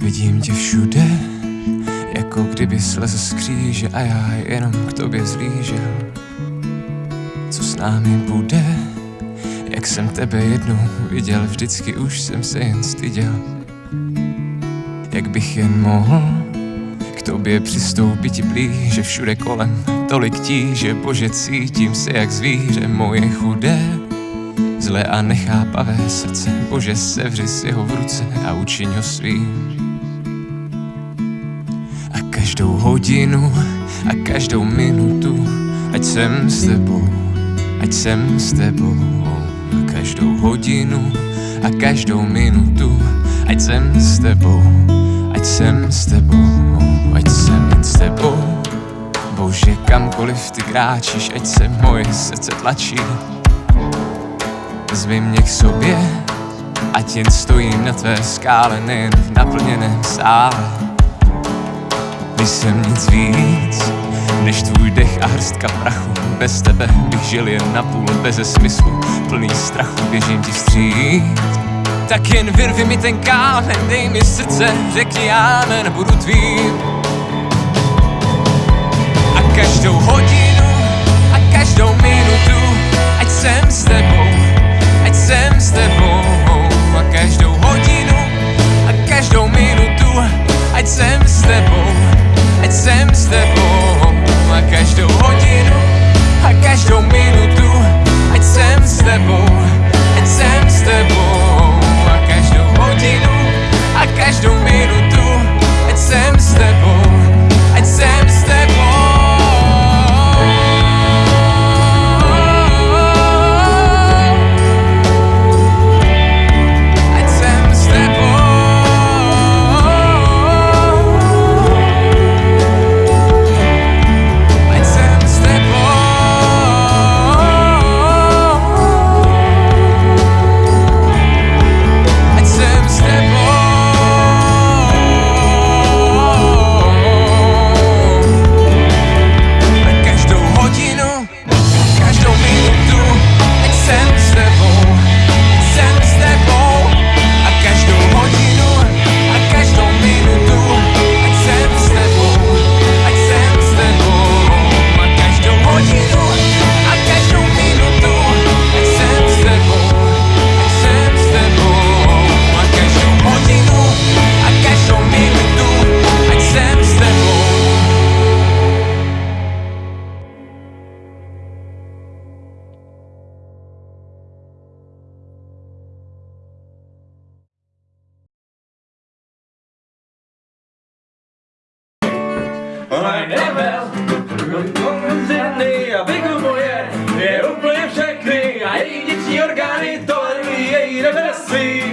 Vidím tě všude, jako kdyby slez z kříže a já jenom k tobě zlížel. Co s námi bude, jak jsem tebe jednou viděl, vždycky už jsem se jen styděl. Jak bych jen mohl k tobě přistoupit blíže všude kolem, tolik tíže, bože, cítím se jak zvíře moje chudé. Zlé a nechápavé srdce, bože, sevři si ho v ruce a učiň ho svým. A každou hodinu a každou minutu, ať jsem s tebou, ať jsem s tebou. A každou hodinu a každou minutu, ať jsem s tebou, ať jsem s tebou, ať jsem jen s tebou. Bože, kamkoliv ty kráčíš, ať se moje srdce tlačí. Zvi mě k sobě, ať jen stojím na tvé skále, nejen v naplněném sále. Když jsem nic víc, než tvůj dech a hrstka prachu, bez tebe bych žil jen na půl, bez smyslu, plný strachu, běžím ti vstříc. Tak jen vyrvi mi ten kámen, dej mi srdce, řekni amen, budu tvým. A každou Ale nevel, konvencený a je úplně všechny a její orgány tolerují její represy.